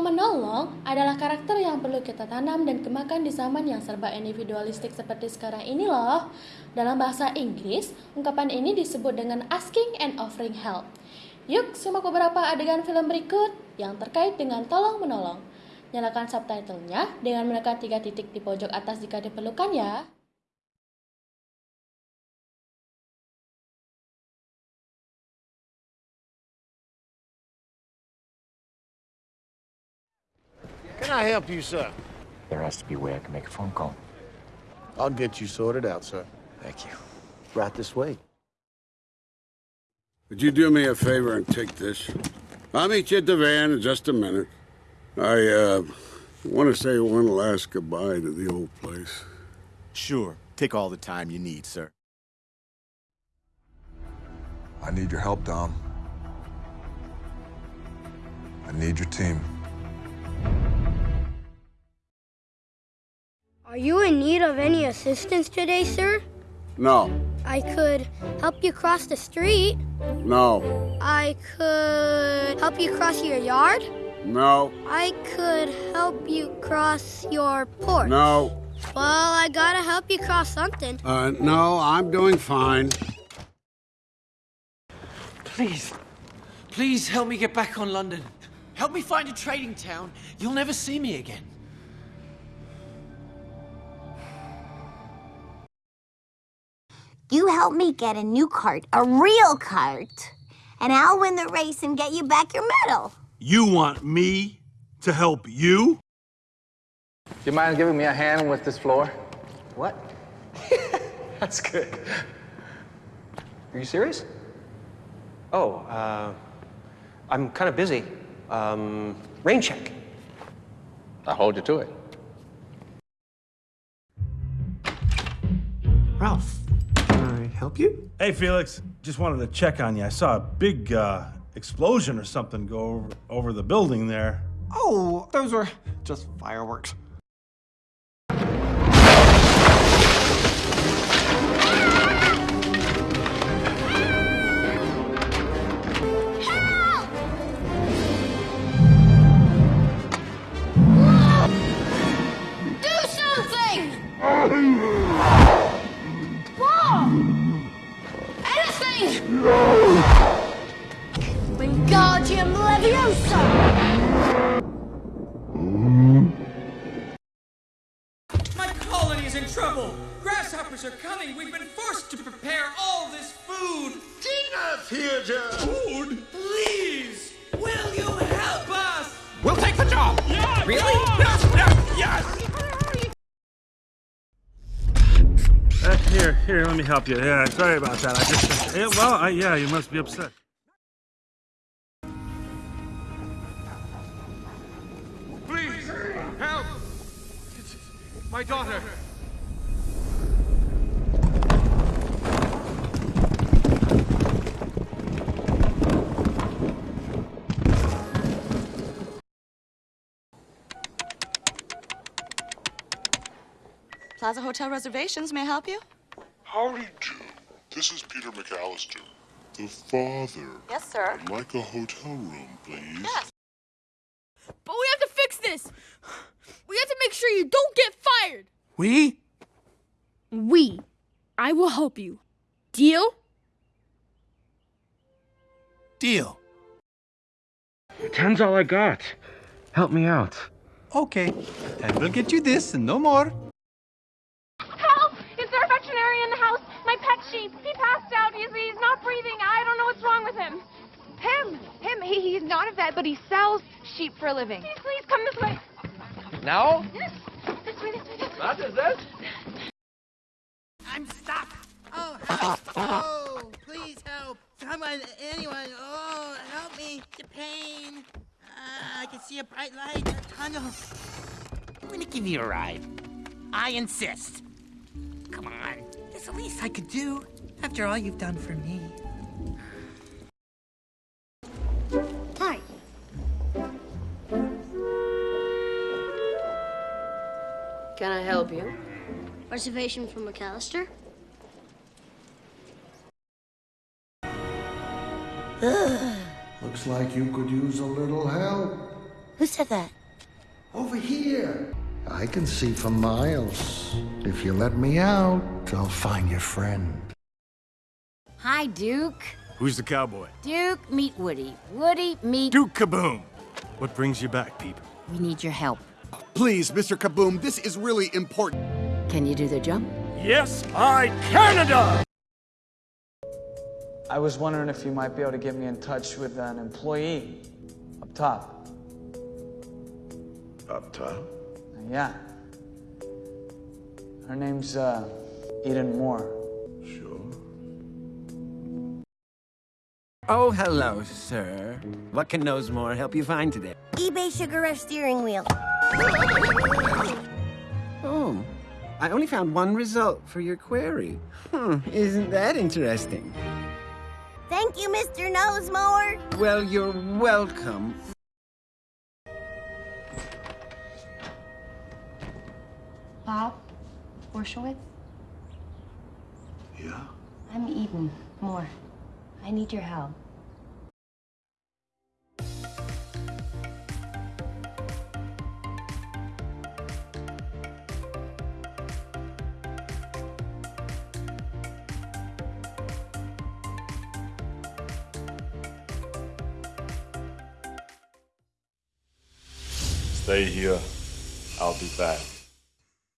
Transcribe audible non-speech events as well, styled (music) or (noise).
tolong-menolong adalah karakter yang perlu kita tanam dan kembangkan di zaman yang serba individualistik seperti sekarang ini loh. Dalam bahasa Inggris, ungkapan ini disebut dengan asking and offering help. Yuk, simak beberapa adegan film berikut yang terkait dengan tolong-menolong. Nyalakan subtitlenya dengan menekan tiga titik di pojok atas jika diperlukan ya. Can I help you, sir? There has to be a way I can make a phone call. I'll get you sorted out, sir. Thank you. Right this way. Would you do me a favor and take this? I'll meet you at the van in just a minute. I, uh, want to say one last goodbye to the old place. Sure. Take all the time you need, sir. I need your help, Dom. I need your team. Are you in need of any assistance today, sir? No. I could help you cross the street. No. I could help you cross your yard. No. I could help you cross your porch. No. Well, I gotta help you cross something. Uh, no, I'm doing fine. Please, please help me get back on London. Help me find a trading town. You'll never see me again. You help me get a new cart, a real cart, and I'll win the race and get you back your medal. You want me to help you? Do you mind giving me a hand with this floor? What? (laughs) That's good. Are you serious? Oh, uh, I'm kind of busy. Um, rain check. I'll hold you to it. Ralph, can I help you? Hey, Felix. Just wanted to check on you. I saw a big uh, explosion or something go over, over the building there. Oh, those were just fireworks. Do something! (laughs) trouble. Grasshoppers are coming. We've been forced to prepare all this food. Tina Theater! Food? Please, will you help us? We'll take the job! Yeah, Really? Yes, yes, yes! Uh, here, here, let me help you. Yeah, sorry about that. I just, yeah, well, I, yeah, you must be upset. Please, help! My daughter! Plaza Hotel reservations, may I help you? Howdy do. This is Peter McAllister, the father. Yes, sir. I'd like a hotel room, please. Yes. But we have to fix this. We have to make sure you don't get fired. We? We. I will help you. Deal? Deal. Ten's all I got. Help me out. Okay, and we'll get you this and no more. Help! Is there a veterinarian in the house? My pet sheep. He passed out. He's, he's not breathing. I don't know what's wrong with him. Him! Him! He, he's not a vet, but he sells sheep for a living. Please, please, come this way. Now? Yes. This way, this way, this way. What is this? I'm stuck. Oh, help. Oh, please help. Someone, anyone. Oh, help me. The pain. Uh, I can see a bright light, a tunnel. I'm gonna give you a ride. I insist. Come on. It's the least I could do. After all you've done for me. Can I help you? Reservation for McAllister? Looks like you could use a little help. Who said that? Over here. I can see for miles. If you let me out, I'll find your friend. Hi, Duke. Who's the cowboy? Duke, meet Woody. Woody, meet... Duke Caboom! What brings you back, people? We need your help. Please, Mr. Caboom, this is really important. Can you do the jump? Yes, I Canada! I was wondering if you might be able to get me in touch with an employee up top. Up top? Yeah. Her name's uh, Eden Moore. Sure. Oh, hello, sir. What can KnowsMore help you find today? eBay Sugar Rush steering wheel. Oh, I only found one result for your query. Hmm, isn't that interesting? Thank you, Mr. KnowsMore. Well, you're welcome. Bob Borshowitz? Yeah? I'm Eden Moore. I need your help. Stay here. I'll be back.